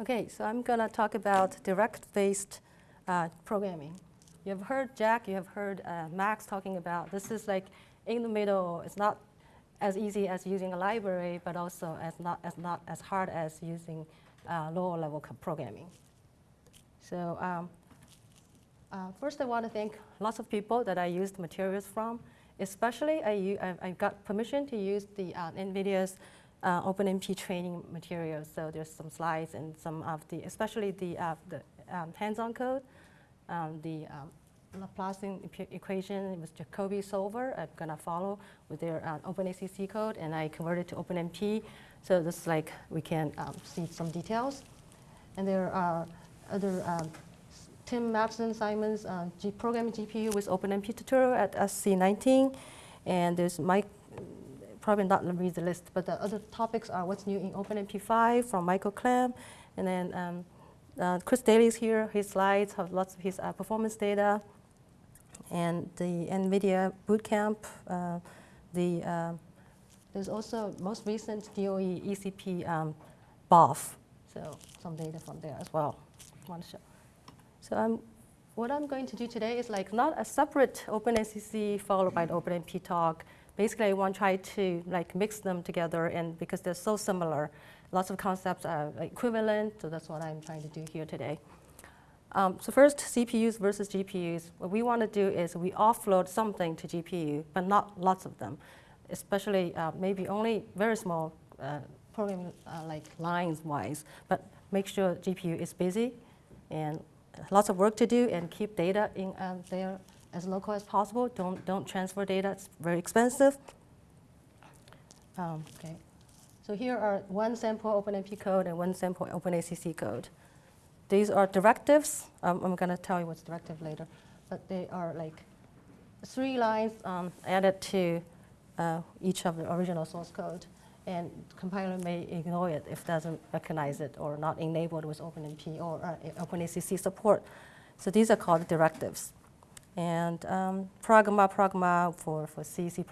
Okay, so I'm going to talk about direct-based uh, programming. You have heard Jack, you have heard uh, Max talking about this is like in the middle. It's not as easy as using a library, but also as not as not as hard as using uh, lower level programming. So um, uh, first, I want to thank lots of people that I used materials from. Especially, I, I got permission to use the uh, NVIDIA's uh, OpenMP training materials. So there's some slides and some of the, especially the, uh, the um, hands-on code, um, the um, equation with Jacobi solver. I'm gonna follow with their uh, OpenACC code, and I converted to OpenMP. So this is like we can um, see some details. And there are other um, Tim Mattson Simon's uh, G programming GPU with OpenMP tutorial at SC19. And there's Mike probably not read the list, but the other topics are what's new in OpenMP5 from Michael Klemm, and then um, uh, Chris here. His slides have lots of his uh, performance data, and the NVIDIA bootcamp. Uh, the uh, there's also most recent DOE ECP um, BOF, so some data from there as well. Want to show. So I'm what I'm going to do today is like not a separate OpenACC followed by the OpenMP talk, basically I want to try to like mix them together and because they're so similar, lots of concepts are equivalent, so that's what I'm trying to do here today. Um, so first, CPUs versus GPUs. What we want to do is we offload something to GPU, but not lots of them, especially uh, maybe only very small uh, programming uh, like lines-wise, but make sure GPU is busy and lots of work to do and keep data in uh, there as local as possible. Don't, don't transfer data, it's very expensive. Um, okay. So here are one sample OpenMP code and one sample OpenACC code. These are directives. Um, I'm going to tell you what's directive later. But they are like three lines um, added to uh, each of the original source code. And compiler may ignore it if it doesn't recognize it or not enabled with OpenMP or uh, OpenACC support. So these are called directives and um, Pragma, Pragma for, for C, C++,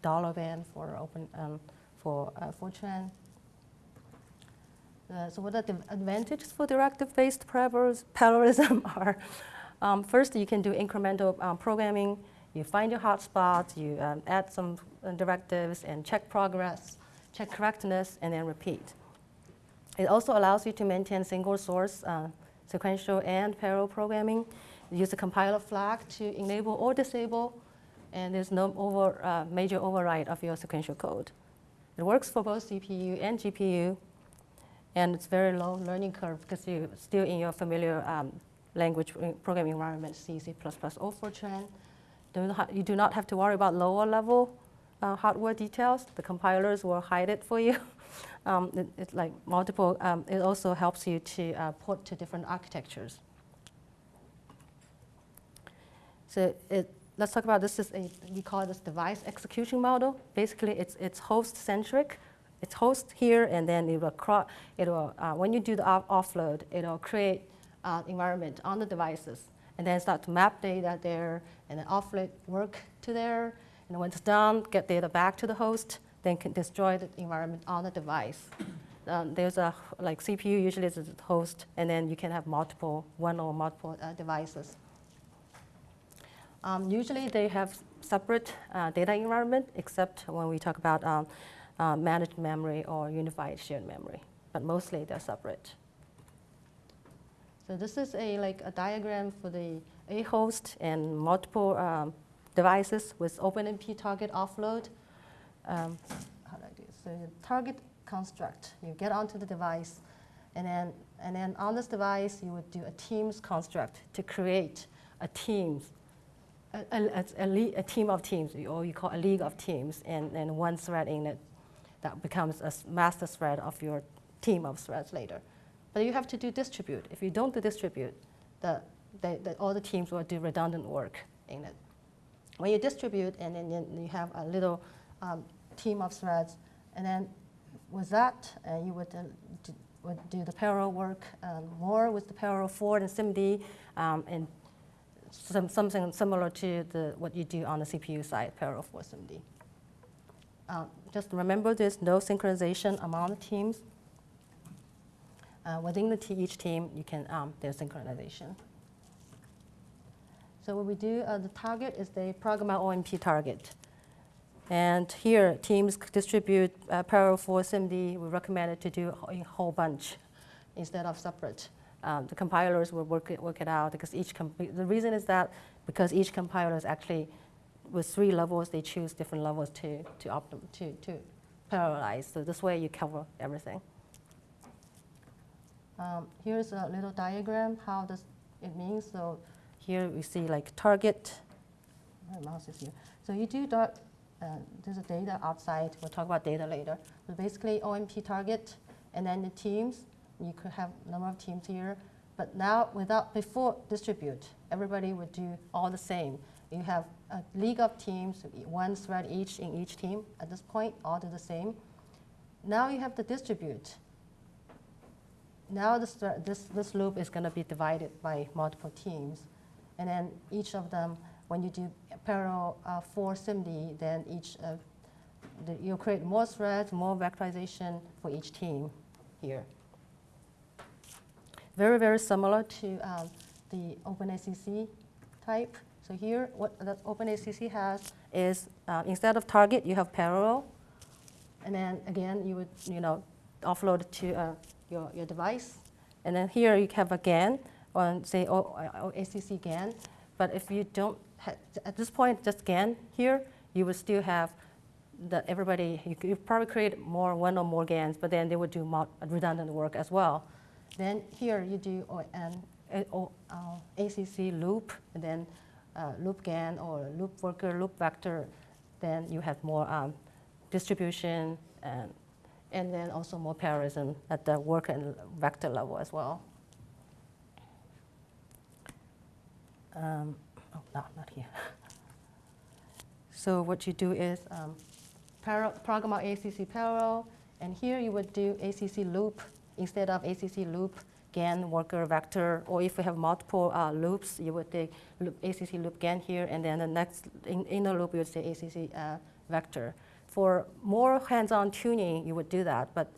dollar van for open um, for uh, Fortran. Uh, so what are the advantages for directive-based parallelism are? Um, first, you can do incremental um, programming. You find your hotspots, you um, add some uh, directives and check progress, check correctness, and then repeat. It also allows you to maintain single source uh, sequential and parallel programming use the compiler flag to enable or disable, and there's no over, uh, major override of your sequential code. It works for both CPU and GPU, and it's very low learning curve because you're still in your familiar um, language programming environment, C, C++, or Fortran. You do not have to worry about lower level uh, hardware details. The compilers will hide it for you. um, it, it's like multiple, um, it also helps you to uh, port to different architectures. It, let's talk about this is a, we call this device execution model. Basically, it's, it's host-centric. It's host here, and then it will, it will uh, when you do the off offload, it will create uh, environment on the devices, and then start to map data there, and then offload work to there, and when it's done, get data back to the host, then can destroy the environment on the device. Um, there's a, like CPU usually is a host, and then you can have multiple, one or multiple uh, devices. Um, usually they have separate uh, data environment, except when we talk about um, uh, managed memory or unified shared memory. But mostly they're separate. So this is a like a diagram for the A host and multiple um, devices with OpenMP target offload. Um, how do I do So target construct, you get onto the device, and then and then on this device you would do a Teams construct to create a Teams a, a, a, a, team of teams, or you call a league of teams, and, and one thread in it that becomes a master thread of your team of threads later. But you have to do distribute. If you don't do distribute, the, the, the, all the teams will do redundant work in it. When you distribute, and then you have a little um, team of threads, and then with that, uh, you would, uh, do, would do the parallel work um, more with the parallel for and SIMD, um, and some, something similar to the, what you do on the CPU side, parallel for SIMD. Uh, just remember there's no synchronization among the teams. uh, within the each team, you can um, there's synchronization. So what we do, uh, the target is the Pragma OMP target. And here, teams distribute uh, parallel for SIMD. We recommend it to do a whole bunch instead of separate. Um, the compilers will work it, work it out because each, the reason is that because each compiler is actually, with three levels, they choose different levels to, to, optim to, to parallelize. So this way you cover everything. Um, here's a little diagram, how does it means. So here we see like target, my mouse is here. So you do dot, uh, there's a data outside, we'll talk about data later. But basically OMP target, and then the teams, you could have number of teams here. But now without, before distribute, everybody would do all the same. You have a league of teams, one thread each in each team. At this point, all do the same. Now you have to distribute. Now this, this, this loop is going to be divided by multiple teams. And then each of them, when you do parallel uh, for SIMD, then each uh, the, you create more threads, more vectorization for each team here. Very, very similar to um, the OpenACC type. So here, what the OpenACC has is uh, instead of target, you have parallel. And then again, you would you know offload to uh, your, your device. And then here you have a gang on say or, or ACC gang. But if you don't, at this point, just gang here, you would still have that everybody, you could probably create more, one or more gangs, but then they would do redundant work as well. Then here you do an uh, ACC loop, and then uh, loop gang or loop worker, loop vector, then you have more um, distribution and, and then also more parallelism at the work and vector level as well. Um, oh, no, not here. so what you do is um, program out ACC parallel, and here you would do ACC loop instead of ACC loop, gang, worker, vector, or if we have multiple uh, loops, you would take loop, ACC loop gang here, and then the next in, inner loop, you would say ACC uh, vector. For more hands-on tuning, you would do that, but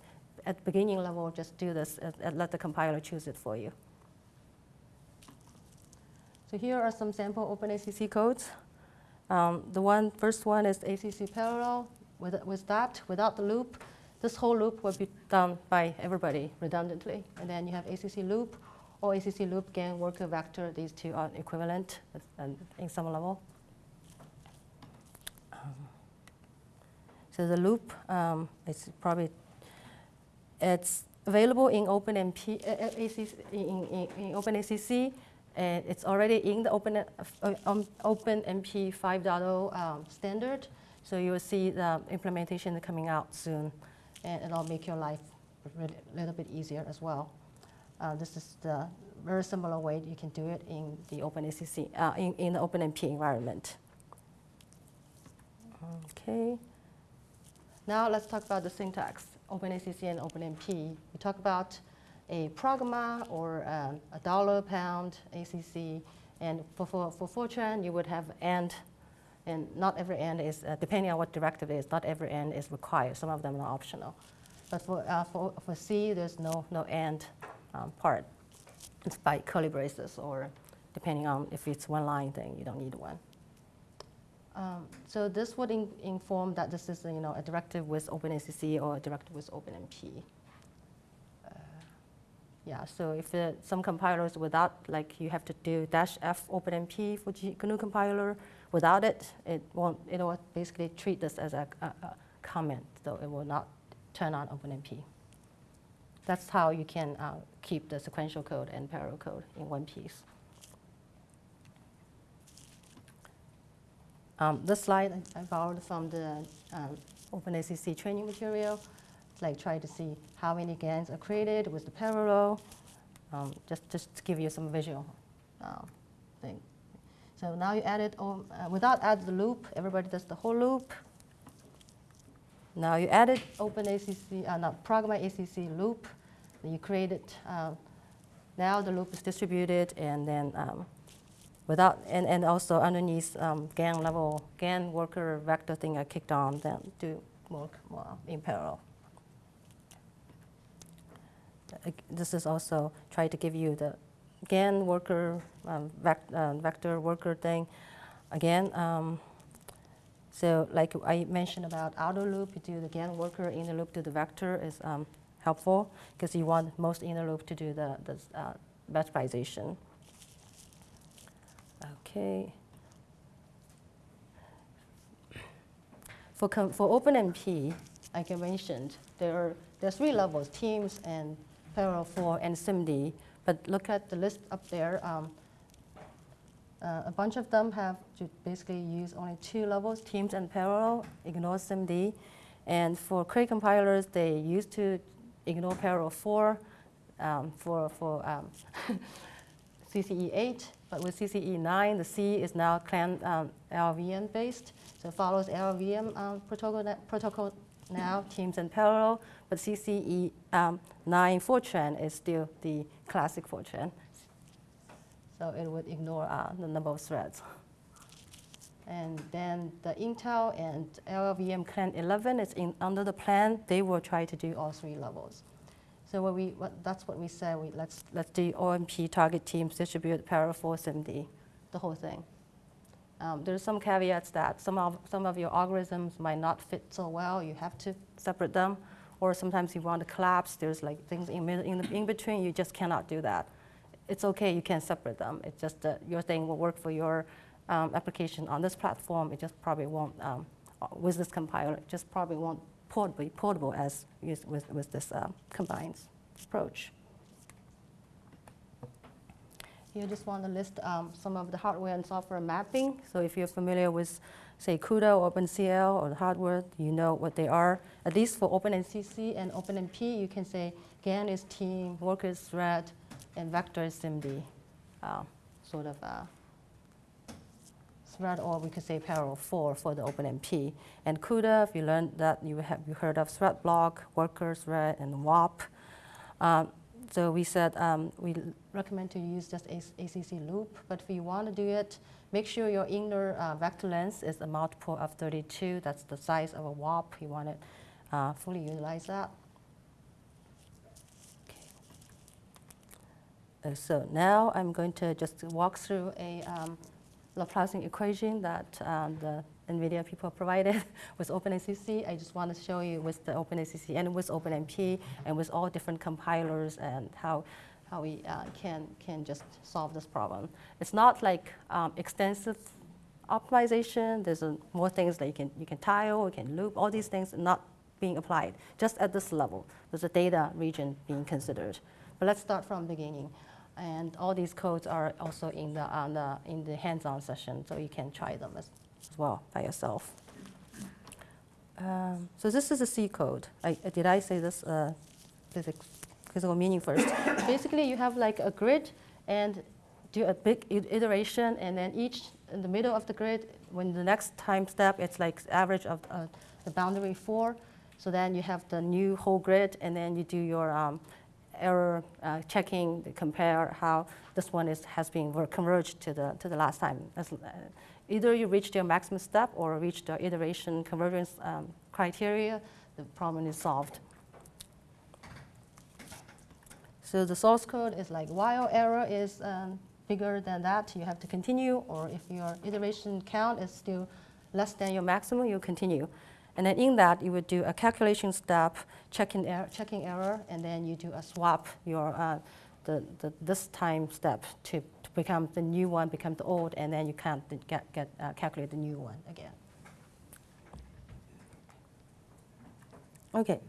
at beginning level, just do this and, let the compiler choose it for you. So here are some sample OpenACC codes. Um, the one, first one is ACC parallel. With, with that, without the loop, this whole loop will be done by everybody redundantly. And then you have ACC loop or ACC loop gang worker vector. These two are equivalent in some level. So the loop um, is probably, it's available in OpenMP, uh ACC, in, in, in OpenACC and it's already in the Open, uh, um, OpenMP 5.0 um, standard. So you will see the implementation coming out soon, and it'll make your life a little bit easier as well. Uh, this is the very similar way you can do it in the OpenACC, uh, in, in the OpenMP environment. Okay. Now let's talk about the syntax, OpenACC and OpenMP. We talk about a pragma or um, a dollar pound ACC. And for, for, for Fortran, you would have AND, and not every end is, uh, depending on what directive is, not every end is required. Some of them are optional. But for, uh, for, for C, there's no, no AND um, part. It's by curly braces, or depending on if it's one line thing, you don't need one. Um, so this would in, inform that this is you know, a directive with OpenACC or a directive with OpenMP. Yeah, so if the, some compilers without, like you have to do dash F OpenMP for GNU compiler, without it, it won't, it will basically treat this as a, a, a comment, so it will not turn on OpenMP. That's how you can uh, keep the sequential code and parallel code in one piece. Um, this slide I borrowed from the um, OpenACC training material like try to see how many gangs are created with the parallel, um, just, just to give you some visual um, thing. So now you add it, uh, without add the loop, everybody does the whole loop. Now you added open ACC, uh, not Pragma ACC loop. You create it. Uh, now the loop is distributed and then um, without, and, and also underneath um, gang level, gang worker vector thing I kicked on, then do work more in parallel. this is also try to give you the gang worker, um, vec uh, vector worker thing. Again, um, so like I mentioned about outer loop, you do the gang worker, inner loop to the vector is um, helpful because you want most inner loop to do the, the uh, vectorization. Okay. For, for OpenMP, like I mentioned, there are, there are three levels, teams and parallel for and SIMD. But look at the list up there. Um, uh, a bunch of them have to basically use only two levels, teams and parallel, ignore SIMD. And for Cray compilers, they used to ignore parallel for um, for, for um, CCE 8. But with CCE 9, the C is now Clang um, LLVM based. So it follows LLVM um, protocol, protocol now, teams and parallel. But CCE um, 9 Fortran is still the classic Fortran. So it would ignore uh, the number of threads. And then the Intel and LLVM Clang 11 is in, under the plan. They will try to do all three levels. So what we, what, that's what we said. We, let's, let's do OMP target teams, distribute parallel for SIMD, the whole thing. Um, there's some caveats that some of, some of your algorithms might not fit so well. You have to separate them. Or sometimes you want to collapse. There's like things in, in, in between. You just cannot do that. It's OK. You can separate them. It's just that your thing will work for your um, application on this platform. It just probably won't, um, with this compiler, it just probably won't port be portable as with, with this uh, combined approach. You just want to list um, some of the hardware and software mapping. So if you're familiar with, say, CUDA or OpenCL or the hardware, you know what they are. At least for OpenACC and OpenMP, you can say gang is team, worker is thread, and vector is SIMD, uh, sort of uh, thread, or we could say parallel 4 for the OpenMP. And CUDA, if you learned that, you have you heard of thread block, worker thread, and warp. Um, so we said um, we recommend to use just a ACC loop, but if you want to do it, make sure your inner uh, vector length is a multiple of 32. That's the size of a warp. You want to uh, fully utilize that. Uh, so now I'm going to just walk through a um, Laplacian equation that um, the NVIDIA people provided with OpenACC. I just want to show you with the OpenACC and with OpenMP and with all different compilers and how, how we uh, can, can just solve this problem. It's not like um, extensive optimization. There's more things that you can, you can tile, you can loop, all these things not being applied, just at this level. There's a data region being considered. But let's start from the beginning. And all these codes are also in the, the, in the hands-on session, so you can try them as, as well by yourself. Um, so this is a C code. I, did I say this uh, physical meaning first? Basically, you have like a grid and do a big iteration, and then each in the middle of the grid, when the next time step, it's like average of uh, the boundary four. So then you have the new whole grid, and then you do your um, error uh, checking, compare how this one is, has been converged to the, to the last time. As, uh, either you reach your maximum step or reach the iteration convergence um, criteria, the problem is solved. So the source code is like while error is um, bigger than that, you have to continue, or if your iteration count is still less than your maximum, you continue. And then in that, you would do a calculation step, checking, er checking error, and then you do a swap your uh, the, the, this time step to, to become the new one, become the old, and then you can't get, get uh, calculate the new one again. Okay.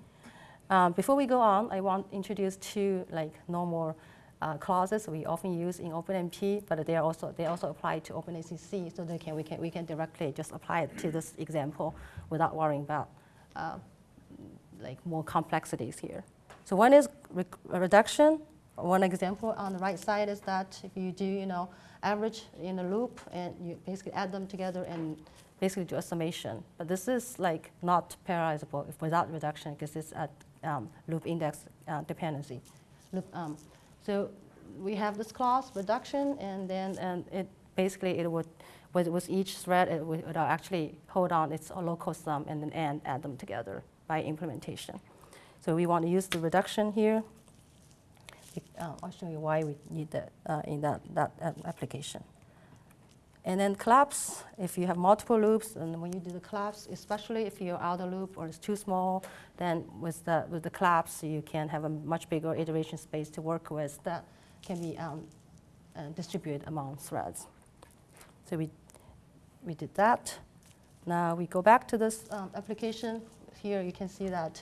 Um, before we go on, I want to introduce two like normal uh, clauses we often use in OpenMP, but they are also they also apply to OpenACC, so they can we can we can directly just apply it to this example without worrying about uh, like more complexities here. So one is re reduction. One example on the right side is that if you do you know average in a loop and you basically add them together and basically do a summation. But this is like not parallelizable if without reduction because it's a um, loop index uh, dependency. Loop, um, so we have this clause reduction, and then and it basically it would with, with each thread it would, it would actually hold on its local sum and then and add them together by implementation. So we want to use the reduction here. Uh, I'll show you why we need that uh, in that, that application. And then collapse, if you have multiple loops, and when you do the collapse, especially if your outer loop or it's too small, then with the, with the collapse, you can have a much bigger iteration space to work with that can be um, uh, distributed among threads. So we, we did that. Now we go back to this um, application. Here you can see that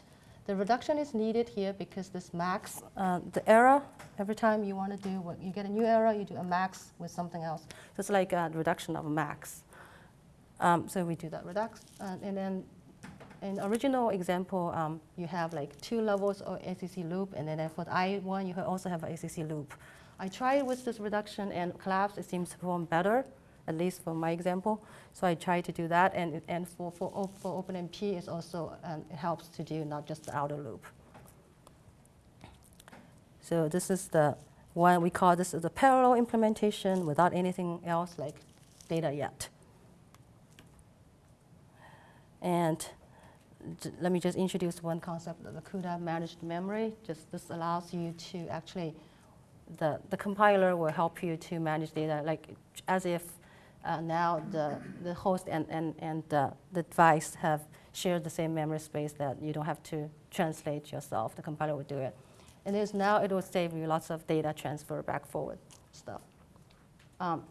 the reduction is needed here because this max, uh, the error, every time you want to do, what you get a new error, you do a max with something else. So it's like a reduction of a max. Um, so we do that reduction. Uh, and then in original example, um, you have like two levels of ACC loop, and then for the I1, you also have an ACC loop. I tried with this reduction and collapse, it seems to perform better at least for my example. So I try to do that, and, and for, for, for OpenMP, it also um, it helps to do not just the outer loop. So this is the one we call this is the parallel implementation without anything else like data yet. And let me just introduce one concept of the CUDA managed memory. Just this allows you to actually, the, the compiler will help you to manage data like as if uh, now the, the host and, and, and the device have shared the same memory space that you don't have to translate yourself. The compiler will do it. And there's now it will save you lots of data transfer back forward stuff. Um,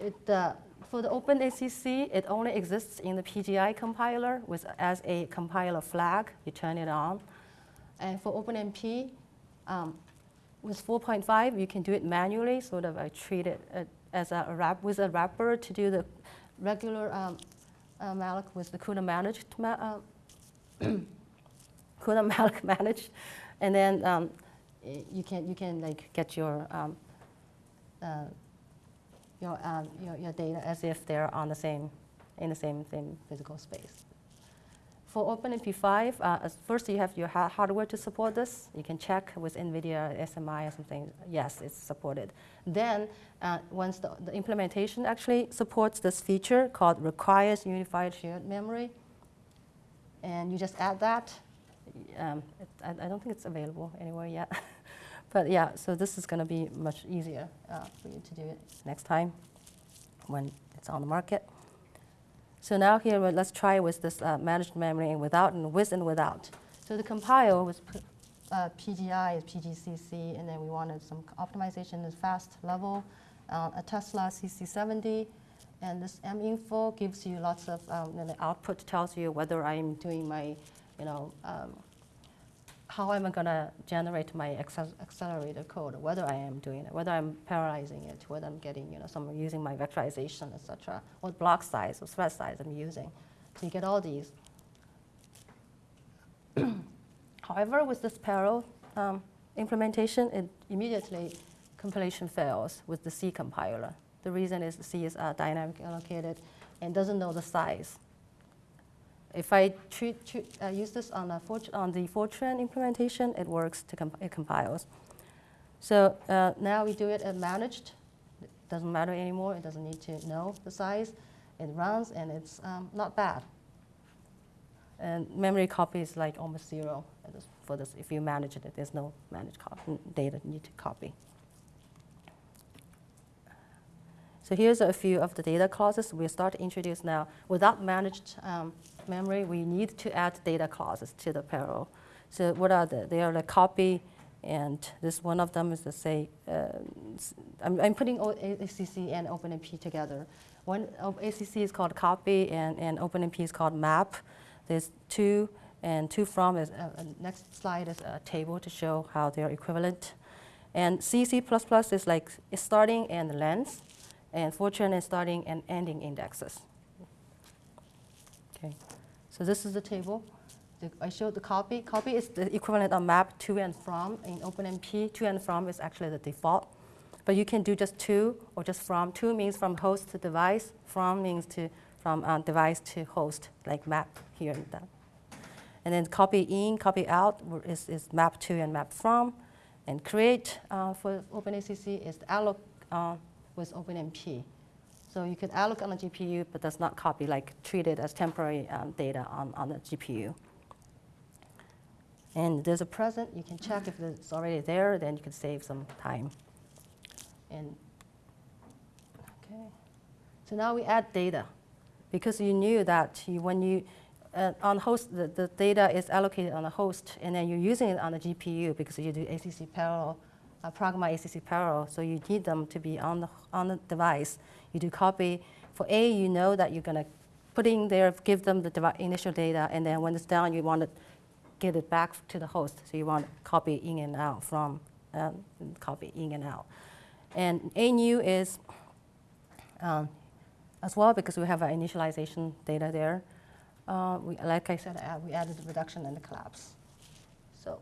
it, uh, for the OpenACC, it only exists in the PGI compiler with, as a compiler flag. You turn it on. And for OpenMP, um, with 4.5, you can do it manually, sort of I treat it uh, as a wrap with a wrapper to do the regular um, uh, malloc with the CUDA managed ma uh, CUDA malloc managed, and then um, you can you can like get your um, uh, your, um, your your data as if they're on the same in the same same physical space. For OpenMP5, uh, first you have your ha hardware to support this. You can check with NVIDIA SMI or something. Yes, it's supported. Then, uh, once the, the, implementation actually supports this feature called requires unified shared memory, and you just add that. Um, it, I, I, don't think it's available anywhere yet. but yeah, so this is going to be much easier uh, for you to do it next time when it's on the market. So now here, let's try with this uh, managed memory and without and with and without. So the compile was uh, PGI is PGCC, and then we wanted some optimization at fast level, uh, a Tesla CC70, and this minfo gives you lots of, um, and the output tells you whether I'm doing my, you know, um, how am I going to generate my accelerated code, whether I am doing it, whether I'm parallelizing it, whether I'm getting, you know, some using my vectorization, etc., what block size or thread size I'm using. So you get all these. However, with this parallel um, implementation, it immediately compilation fails with the C compiler. The reason is C is uh, dynamic allocated and doesn't know the size. If I treat, treat, uh, use this on, on the Fortran implementation, it works, to comp it compiles. So uh, now we do it managed. It doesn't matter anymore. It doesn't need to know the size. It runs, and it's um, not bad. And memory copy is like almost zero for this. If you manage it, there's no managed data you need to copy. So here's a few of the data clauses we start to introduce now. Without managed um, memory, we need to add data clauses to the parallel. So what are they? They are the copy, and this one of them is to say, uh, I'm, I'm, putting ACC and OpenMP together. One ACC is called copy, and, and OpenMP is called map. There's two, and two from is, uh, uh next slide is a table to show how they're equivalent. And CC++ is like starting and length, and is starting and ending indexes. Okay. So this is the table. The, I showed the copy. Copy is the equivalent of map to and from. In OpenMP, to and from is actually the default. But you can do just to or just from. To means from host to device. From means to from uh, device to host, like map here and that. And then copy in, copy out is, is map to and map from. And create uh, for OpenACC is the alloc uh, with OpenMP. So you could alloc on the GPU, but does not copy, like treat it as temporary um, data on, on the GPU. And there's a present, you can check if it's already there, then you can save some time. And, okay. So now we add data. Because you knew that you, when you, uh, on host, the, the data is allocated on the host, and then you're using it on the GPU because you do ACC parallel, uh, Pragma ACC parallel, so you need them to be on the, on the device. You do copy. For A, you know that you're going to put in there, give them the initial data, and then when it's done, you want to get it back to the host. So you want to copy in and out from, um, copy in and out. And A new is um, as well because we have our initialization data there. Uh, we, like I said, uh, we added the reduction and the collapse. So,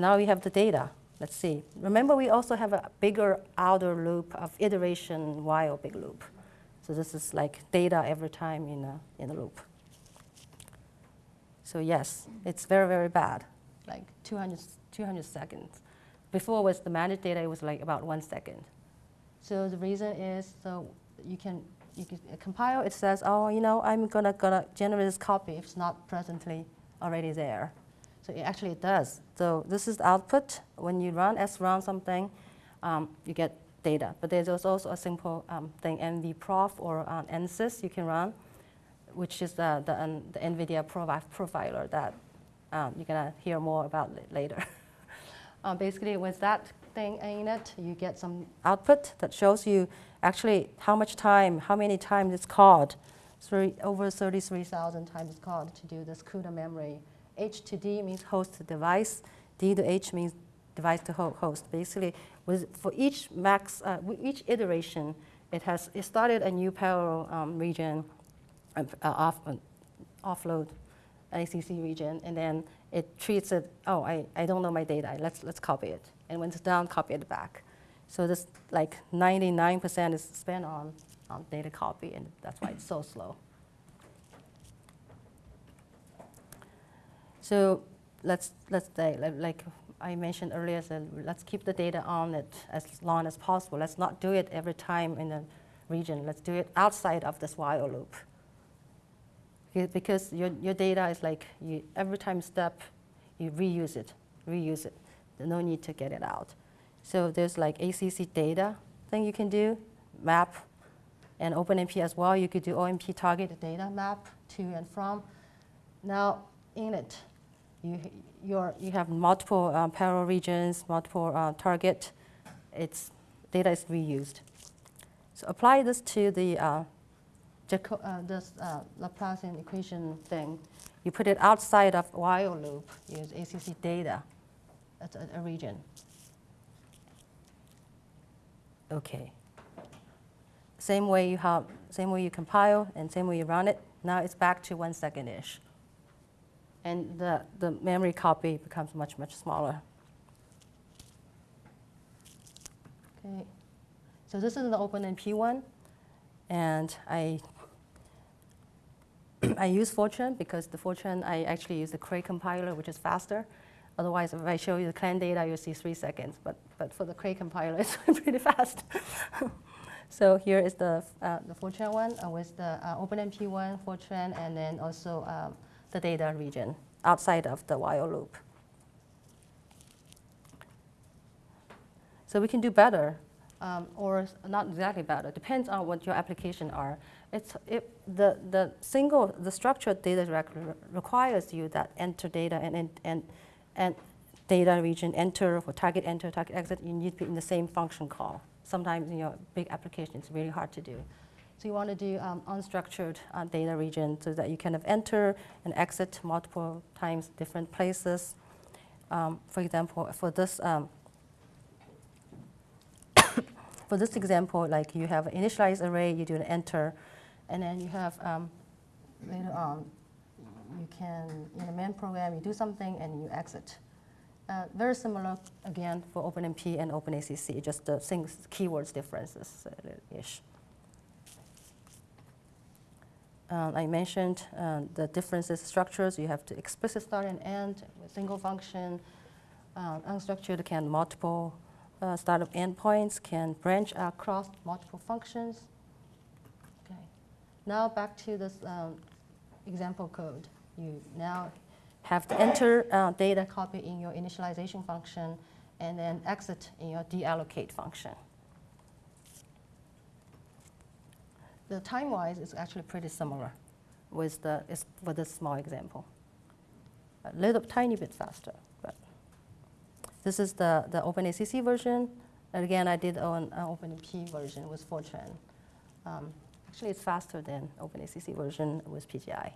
now we have the data. Let's see. Remember, we also have a bigger outer loop of iteration while big loop. So this is like data every time in a, in a loop. So yes, it's very, very bad, like 200, 200 seconds. Before with the managed data, it was like about one second. So the reason is, so you can, you can compile, it says, oh, you know, I'm gonna, gonna generate this copy if it's not presently already there. So it actually does. So this is the output. When you run srun something, um, you get data. But there's also a simple um, thing, nvprof or uh, nsys you can run which is the, the, um, the NVIDIA profiler that um, you're going to hear more about later. um, basically, with that thing in it, you get some output that shows you actually how much time, how many times it's called. Three, over 33,000 times it's called to do this CUDA memory. H to D means host to device. D to H means device to host. Basically, with, for each max, uh, each iteration, it has it started a new parallel um, region uh, off, uh, offload ACC region, and then it treats it, oh, I, I don't know my data, let's, let's copy it. And when it's done, copy it back. So this like 99% is spent on, on data copy, and that's why it's so slow. So let's, let's say, like I mentioned earlier, so let's keep the data on it as long as possible. Let's not do it every time in the region. Let's do it outside of this while loop because your, your data is like you, every time step, you reuse it, reuse it. There's no need to get it out. So there's like ACC data thing you can do, map, and OpenMP as well. You could do OMP target data map to and from. Now in it, you, you're, you have multiple um, parallel regions, multiple uh, target. Its data is reused. So apply this to the uh, uh, this uh, Laplacian equation thing, you put it outside of while loop, use ACC data as a, a region. Okay. Same way you have, same way you compile and same way you run it. Now it's back to one second-ish. And the, the memory copy becomes much, much smaller. Okay. So this is the OpenMP one. And I I use Fortran because the Fortran, I actually use the Cray compiler, which is faster. Otherwise, if I show you the Clang data, you'll see three seconds. But, but for the Cray compiler, it's pretty fast. so here is the, uh, the Fortran one uh, with the uh, OpenMP one, Fortran, and then also um, the data region outside of the while loop. So we can do better, um, or not exactly better. Depends on what your application are it's, it, the, the single, the structured data requires you that enter data and, and, and data region enter for target enter, target exit, you need to be in the same function call. Sometimes in your big application, it's really hard to do. So you want to do um, unstructured uh, data region so that you kind of enter and exit multiple times different places. Um, for example, for this um, for this example, like you have an initialized array, you do an enter, and then you have um, later on, you can, in the main program, you do something and you exit. Uh, very similar, again, for OpenMP and OpenACC, just the things, keywords differences-ish. Um, I mentioned uh, the differences structures. You have to explicit start and end with single function. Uh, unstructured can multiple uh, of endpoints, can branch across multiple functions. Okay. Now back to this um, example code. You now have to enter uh, data copy in your initialization function, and then exit in your deallocate function. The time-wise is actually pretty similar with the with this small example. A little tiny bit faster, but this is the, the OpenACC version. And again, I did on uh, OpenMP version with Fortran. Um, actually, it's faster than OpenACC version with PGI.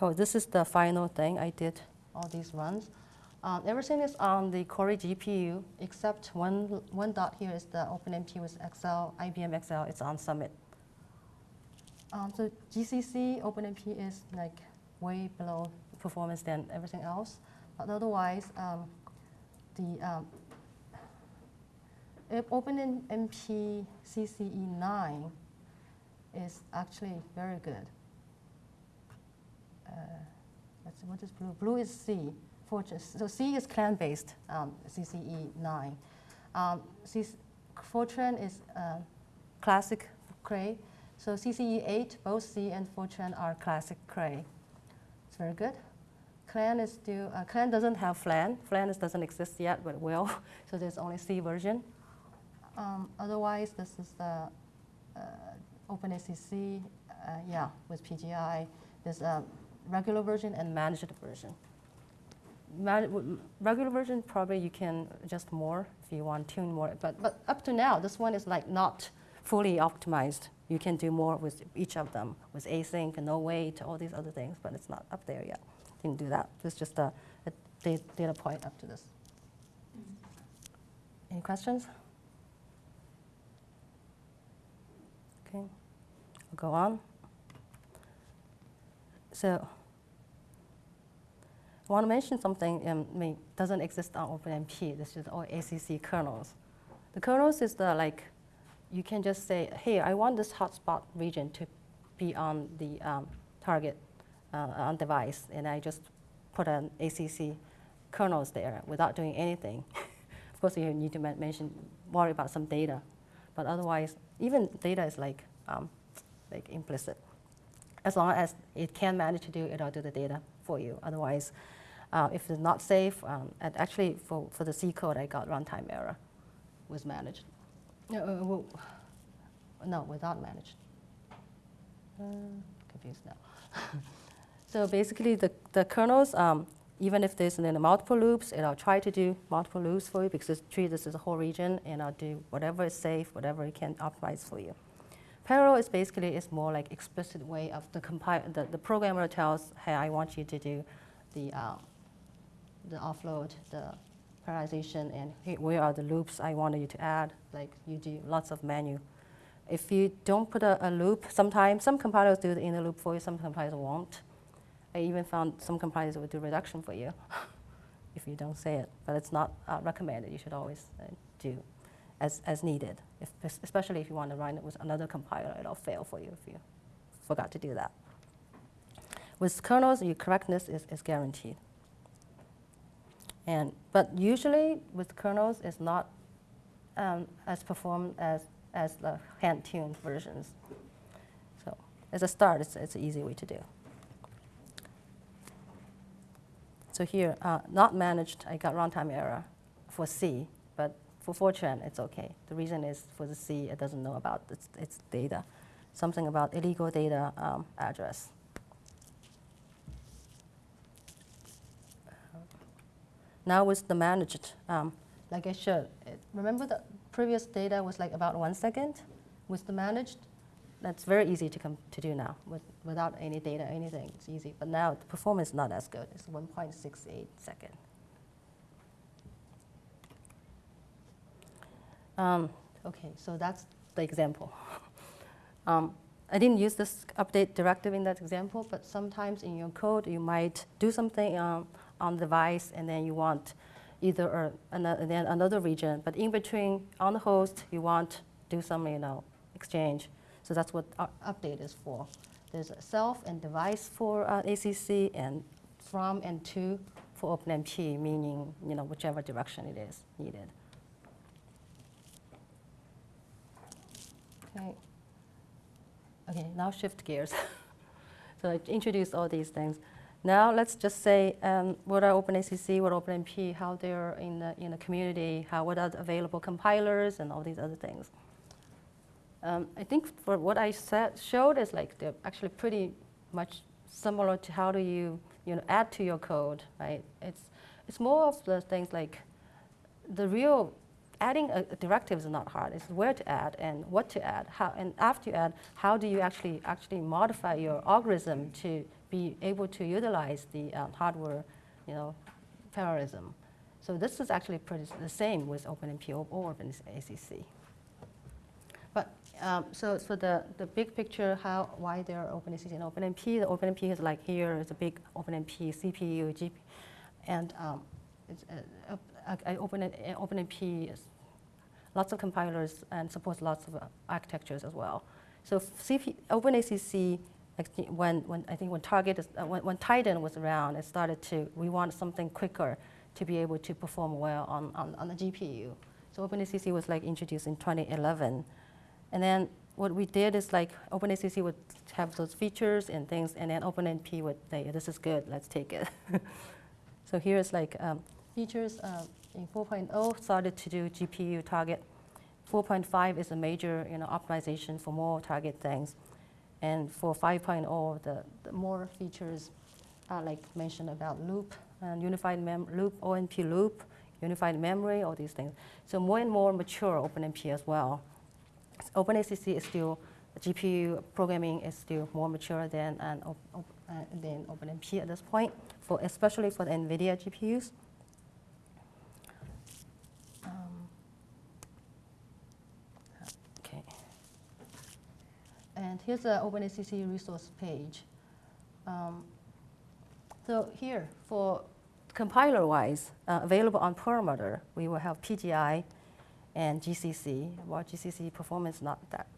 So this is the final thing I did all these runs. Um, everything is on the Cori GPU except one, one dot here is the OpenMP with XL, IBM XL, it's on Summit. Um, so GCC OpenMP is like way below performance than everything else. But otherwise, um, the um, OpenMP CCE 9 is actually very good. Uh, let's see, what is blue? Blue is C. Fortran. So C is Clang-based um, CCE 9. Um, C Fortran is uh, classic Cray. So CCE 8, both C and Fortran are classic Cray. It's very good. Clang is still, uh, Clang doesn't have Flang. Flang is, doesn't exist yet, but will. so there's only C version. Um, otherwise, this is the uh, OpenACC, uh, yeah, with PGI. There's a regular version and managed version. Regular version, probably you can adjust more if you want tune more. But, but up to now, this one is like not fully optimized. You can do more with each of them, with async, and no wait, all these other things, but it's not up there yet. You can do that. It's just a, a data point up to this. Any questions? Okay, I'll go on. So I want to mention something um, doesn't exist on OpenMP. This is all ACC kernels. The kernels is the like, you can just say, hey, I want this hotspot region to be on the um, target uh, on device, and I just put an ACC kernels there without doing anything. of course, you need to mention, worry about some data, but otherwise, even data is like, um, like implicit. As long as it can manage to do it, it'll do the data for you. Otherwise, uh, if it's not safe, um, and actually for, for the C code, I got runtime error was managed. Uh, well, no, without managed. Uh, confused now. so basically, the, the kernels, um, even if there's in multiple loops, it'll try to do multiple loops for you because it's treat this as a whole region, and I'll do whatever is safe, whatever it can optimize for you. Parallel is basically is more like explicit way of the compile. The, the programmer tells, hey, I want you to do the uh, the offload, the parallelization, and hey, where are the loops I wanted you to add, like you do lots of menu. If you don't put a, a loop, sometimes some compilers do the inner loop for you, some compilers won't. I even found some compilers will do reduction for you if you don't say it, but it's not uh, recommended. You should always uh, do as, as needed, if, especially if you want to run it with another compiler, it'll fail for you if you forgot to do that. With kernels, your correctness is, is guaranteed. And, but usually with kernels, it's not um, as performed as, as the hand-tuned versions. So as a start, it's, it's an easy way to do. So here, uh, not managed, I got runtime error for C, but for Fortran, it's okay. The reason is for the C, it doesn't know about its, its data, something about illegal data um, address. Now with the managed, um, like I showed, remember the previous data was like about one second? With the managed, that's very easy to, come to do now with, without any data, anything, it's easy. But now the performance is not as good, it's 1.68 second. Um, okay, so that's the example. um, I didn't use this update directive in that example, but sometimes in your code you might do something um, on the device, and then you want either or another, then another region. But in between, on the host, you want do some you know exchange. So that's what update is for. There's self and device for uh, ACC, and from and to for OpenMP, meaning you know whichever direction it is needed. Okay. Okay, now shift gears. So I introduced all these things. Now let's just say um, what are OpenACC, what are OpenMP, how they're in the, in the community, how what are the available compilers and all these other things. Um, I think for what I said, showed is like they're actually pretty much similar to how do you, you know, add to your code, right? It's, it's more of the things like the real adding a, a directive is not hard. It's where to add and what to add. How, and after you add, how do you actually actually modify your algorithm to be able to utilize the um, hardware, you know, parallelism. So this is actually pretty the same with OpenMP or, OpenACC. But um, so for the, the big picture, how why there are OpenACC and OpenMP, the OpenMP is like here is a big OpenMP CPU, GP, and um, it's, uh, uh, Open, OpenMP is lots of compilers and supports lots of architectures as well. So CP, OpenACC, when, when I think when Target, is, uh, when, when Titan was around, it started to, we want something quicker to be able to perform well on, on, on the GPU. So OpenACC was like introduced in 2011. And then what we did is like OpenACC would have those features and things, and then OpenMP would say, this is good, let's take it. so here's like um, features uh, in 4.0 started to do GPU target. 4.5 is a major you know, optimization for more target things. And for 5.0, the, the more features are like mentioned about loop and unified mem loop, OMP loop, unified memory, all these things. So more and more mature OpenMP as well. OpenACC is still, GPU programming is still more mature than, an, uh, than OpenMP at this point, for, especially for the NVIDIA GPUs. And here's the OpenACC resource page. Um, so here, for compiler-wise, uh, available on Perlmutter, we will have PGI, and GCC. Well, GCC performance not that,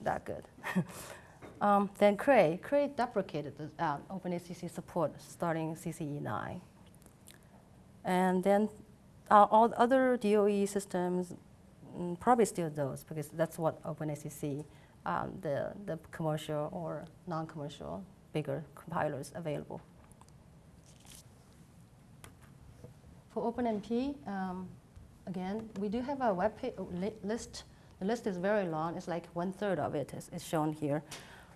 that good. um, then Cray. Cray deprecated the uh, OpenACC support starting CCE 9. And then uh, all other DOE systems, mm, probably still those, because that's what OpenACC, um, the, the commercial or non-commercial bigger compilers available. For OpenMP, um, again, we do have a web page, li list. The list is very long. It's like one third of it is, is shown here.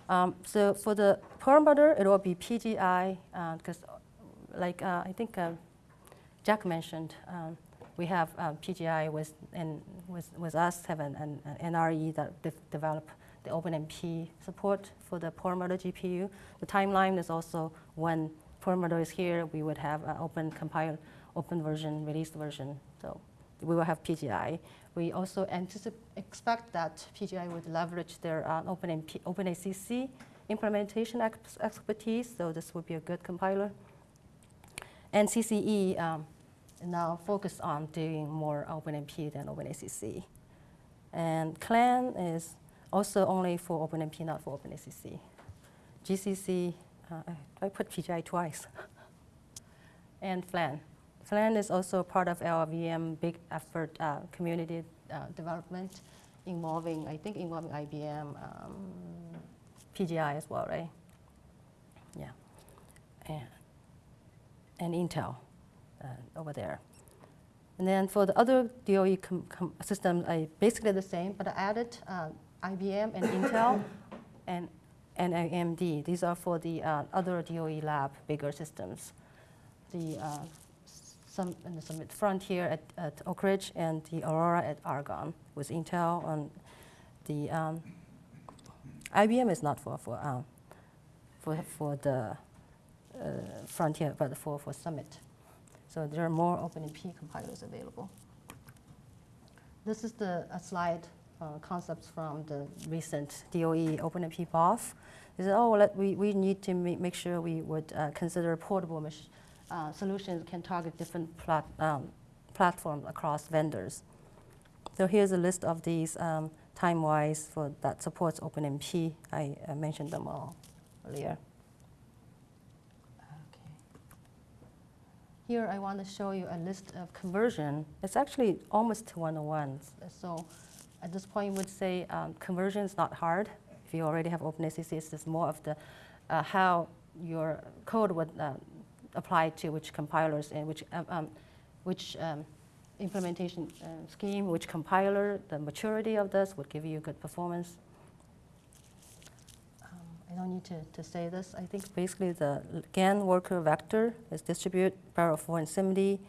Um, so for the Perlmutter, it will be PGI, because uh, like uh, I think uh, Jack mentioned, um, we have um, PGI with, and with, with us have an, an, an NRE that de develop the OpenMP support for the Perlmutter GPU. The timeline is also when Perlmutter is here, we would have an open compile, open version, released version. So we will have PGI. We also expect that PGI would leverage their uh, OpenMP, OpenACC implementation ex expertise, so this would be a good compiler. And CCE um, now focus on doing more OpenMP than OpenACC. And Clang is also only for OpenMP, not for OpenACC. GCC, uh, I put PGI twice. and Flang. Flang is also part of LLVM big effort uh, community uh, development involving, I think involving IBM, um, PGI as well, right? Yeah. And, and Intel uh, over there. And then for the other DOE systems, I basically the same, but I added uh, IBM and Intel and, and AMD. These are for the uh, other DOE lab bigger systems. The uh, some Summit Frontier at, at Oak Ridge and the Aurora at Argonne with Intel. And the um, IBM is not for for um, for for the uh, Frontier, but for for Summit. So there are more OpenMP compilers available. This is the a slide uh, concepts from the recent DOE OpenMP BOF. They said, oh, let, we, we need to make sure we would uh, consider portable uh, solutions can target different plat um, platforms across vendors. So here's a list of these um, time-wise for that supports OpenMP. I uh, mentioned them all earlier. Here I want to show you a list of conversion. It's actually almost one-on-one. So at this point, would say um, conversion is not hard. If you already have OpenACC, it's more of the uh, how your code would uh, apply to which compilers and which, um, um, which um, implementation uh, scheme, which compiler, the maturity of this would give you good performance. Um, I don't need to, to say this. I think basically the gang worker vector is distribute parallel for and 70,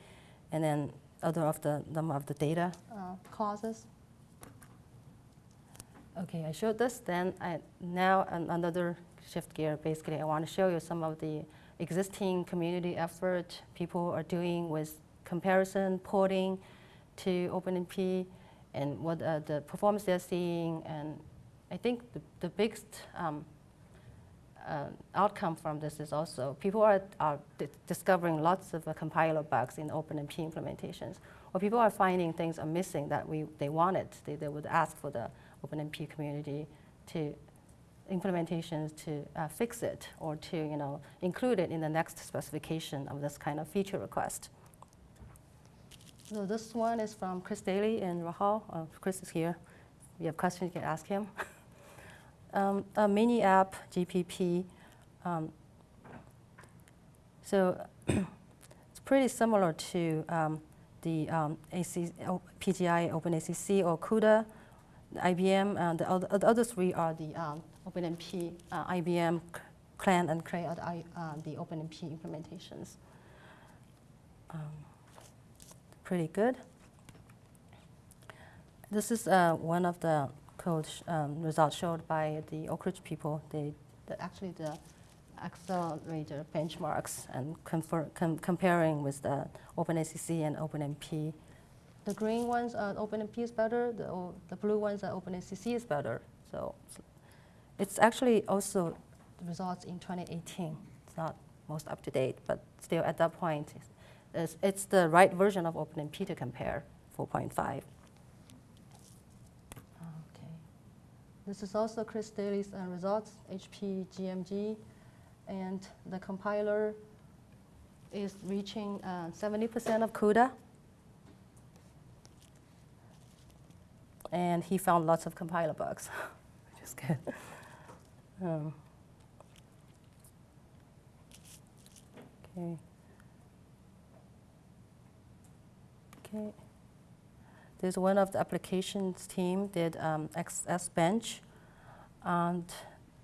and then other of the number of the data uh, clauses. Okay, I showed this. Then I, now another shift gear. Basically, I want to show you some of the existing community effort people are doing with comparison, porting to OpenMP, and what uh, the performance they're seeing. And I think the, the biggest um, uh, outcome from this is also people are, are di discovering lots of uh, compiler bugs in OpenMP implementations, or people are finding things are missing that we, they wanted. They, they would ask for the OpenMP community to implementations to uh, fix it or to you know, include it in the next specification of this kind of feature request. So this one is from Chris Daley in Rahul. Uh, Chris is here. If you have questions, you can ask him. um, a mini app, GPP. Um, so it's pretty similar to um, the um, AC, PGI OpenACC or CUDA, IBM. Uh, the, other, the other three are the um, OpenMP, uh, IBM, Clang, and Cray are the, uh, the OpenMP implementations. Um, pretty good. This is uh, one of the code um, results showed by the Oak Ridge people. They, the, actually, the accelerator benchmarks and com comparing with the OpenACC and OpenMP. The green ones are OpenMP is better. The, the blue ones are OpenACC is better. So it's actually also results in 2018. It's not most up to date, but still at that point, it's, it's the right version of OpenMP to compare 4.5. Okay. This is also Chris Daley's uh, results, HP GMG, and the compiler is reaching 70% uh, of CUDA. And he found lots of compiler bugs, which is good. Um, okay. Okay. There's one of the applications team did um, XSBench, and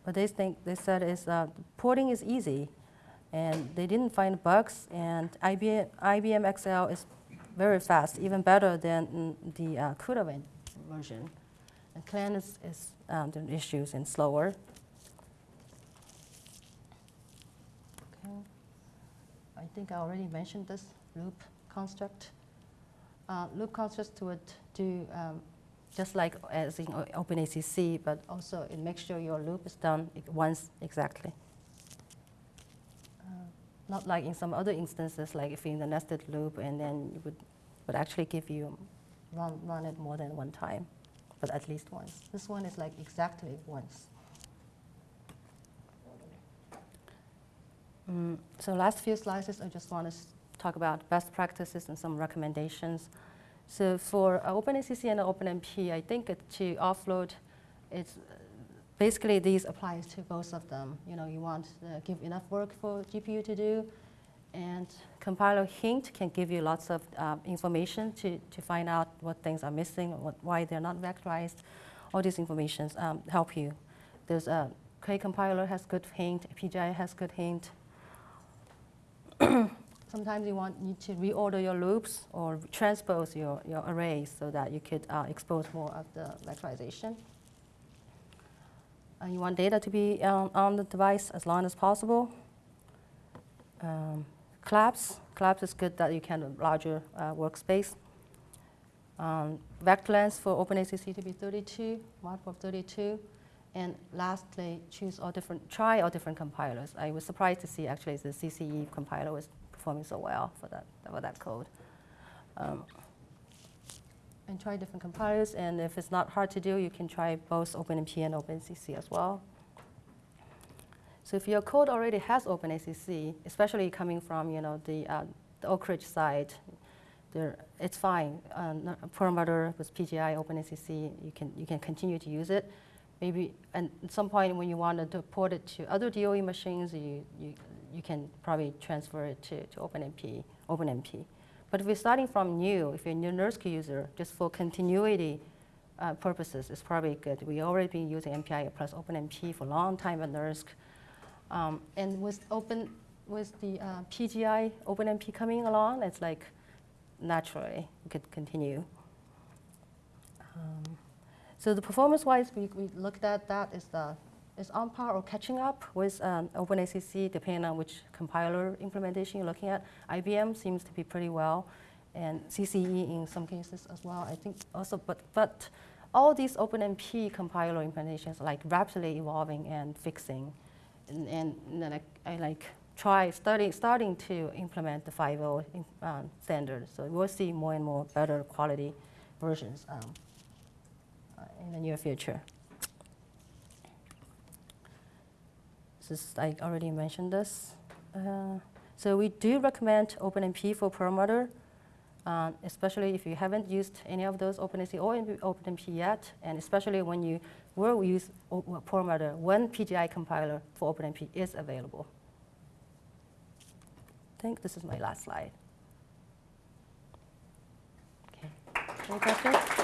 what they think they said is uh, porting is easy, and they didn't find bugs. And IBM, IBM XL is very fast, even better than the uh, CUDA version. And Clang is, is um, the issues and slower. Okay. I think I already mentioned this loop construct. Uh, loop construct would do um, just like as in OpenACC, but also it makes sure your loop is done once exactly. Uh, not like in some other instances, like if you're in the nested loop, and then it would, would actually give you run, run it more than one time, but at least once. This one is like exactly once. Mm, so last few slides, I just want to talk about best practices and some recommendations. So for uh, OpenACC and OpenMP, I think to offload, it's basically these applies to both of them. You know, you want to give enough work for GPU to do, and compiler hint can give you lots of uh, information to, to find out what things are missing, what, why they're not vectorized. All these informations um, help you. There's a Cray compiler has good hint, PGI has good hint, Sometimes you want you to reorder your loops or transpose your, your arrays so that you could uh, expose more of the vectorization. And you want data to be um, on the device as long as possible. Um, collapse. Collapse is good that you can larger uh, workspace. Um, vector length for OpenACC to be 32, multiple of 32. And lastly, choose all different, try all different compilers. I was surprised to see actually the CCE compiler was performing so well for that, for that code. Um, and try different compilers, and if it's not hard to do, you can try both OpenMP and OpenACC as well. So if your code already has OpenACC, especially coming from you know the, uh, the Oak Ridge side, there, it's fine. Uh, Perlmutter with PGI OpenACC, you can you can continue to use it. maybe and at some point when you want to port it to other DOE machines, you, you, you can probably transfer it to, to OpenMP, OpenMP. But if you're starting from new, if you're a new NERSC user, just for continuity uh, purposes, it's probably good. We've already been using MPI plus OpenMP for a long time at NERSC. Um, and with open, with the uh, PGI OpenMP coming along, it's like naturally we could continue. Um, so the performance-wise, we, we looked at that is the is on par or catching up with um, OpenACC, depending on which compiler implementation you're looking at. IBM seems to be pretty well, and CCE in some cases as well. I think also, but but all these OpenMP compiler implementations are like rapidly evolving and fixing, and, and, then I, I like try starting starting to implement the 5.0 um, standard. So we'll see more and more better quality versions um, uh, in the near future. This, I already mentioned this. Uh, so we do recommend OpenMP for Perlmutter, uh, especially if you haven't used any of those OpenACC or OpenMP yet, and especially when you will use Perlmutter when PGI compiler for OpenMP is available. I think this is my last slide. Okay. Any questions?